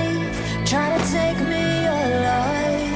me, to take me alive.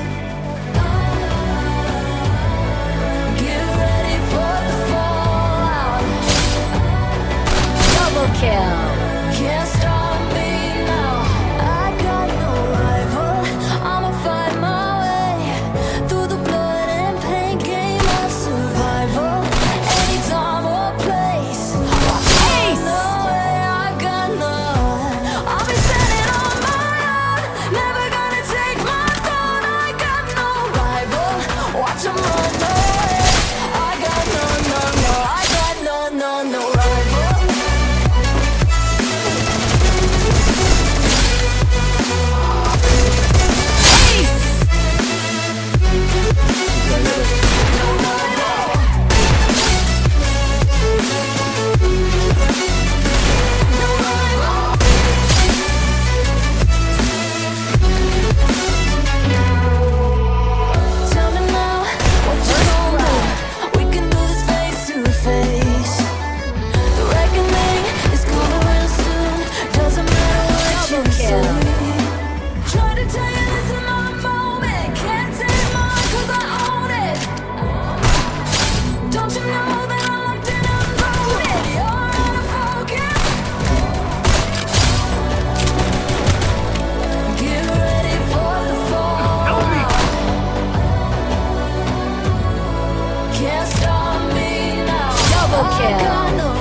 Kill.